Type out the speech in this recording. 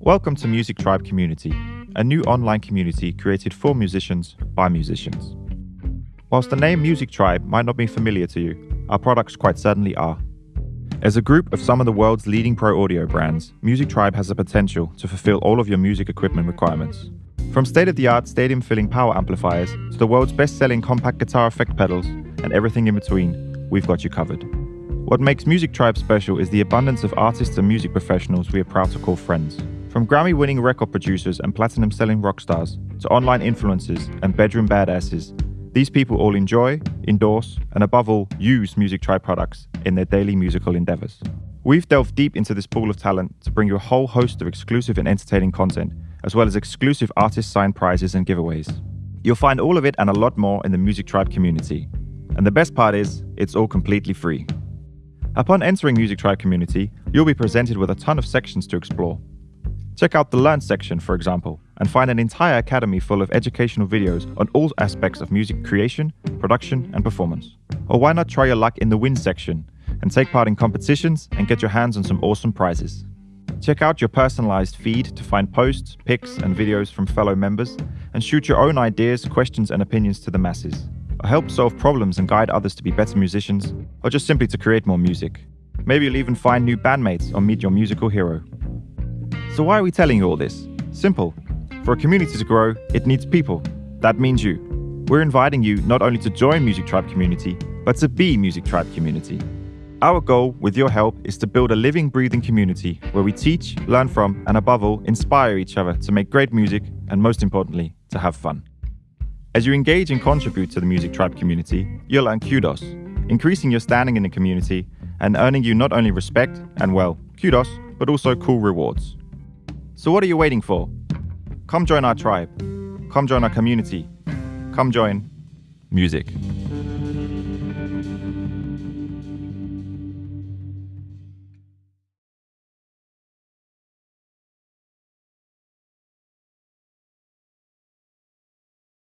Welcome to Music Tribe Community, a new online community created for musicians by musicians. Whilst the name Music Tribe might not be familiar to you, our products quite certainly are. As a group of some of the world's leading pro audio brands, Music Tribe has the potential to fulfill all of your music equipment requirements. From state of the art stadium filling power amplifiers to the world's best selling compact guitar effect pedals and everything in between, we've got you covered. What makes Music Tribe special is the abundance of artists and music professionals we are proud to call friends. From Grammy winning record producers and platinum selling rock stars to online influencers and bedroom badasses, these people all enjoy, endorse, and above all, use Music Tribe products in their daily musical endeavors. We've delved deep into this pool of talent to bring you a whole host of exclusive and entertaining content, as well as exclusive artist signed prizes and giveaways. You'll find all of it and a lot more in the Music Tribe community. And the best part is, it's all completely free. Upon entering Music Tribe community, you'll be presented with a ton of sections to explore. Check out the Learn section, for example, and find an entire academy full of educational videos on all aspects of music creation, production, and performance. Or why not try your luck in the Win section and take part in competitions and get your hands on some awesome prizes. Check out your personalized feed to find posts, pics, and videos from fellow members, and shoot your own ideas, questions, and opinions to the masses or help solve problems and guide others to be better musicians, or just simply to create more music. Maybe you'll even find new bandmates or meet your musical hero. So, why are we telling you all this? Simple. For a community to grow, it needs people. That means you. We're inviting you not only to join Music Tribe Community, but to be Music Tribe Community. Our goal, with your help, is to build a living, breathing community where we teach, learn from, and above all, inspire each other to make great music and, most importantly, to have fun. As you engage and contribute to the Music Tribe community, you'll earn kudos, increasing your standing in the community and earning you not only respect and, well, kudos, but also cool rewards. So, what are you waiting for? Come join our tribe. Come join our community. Come join music.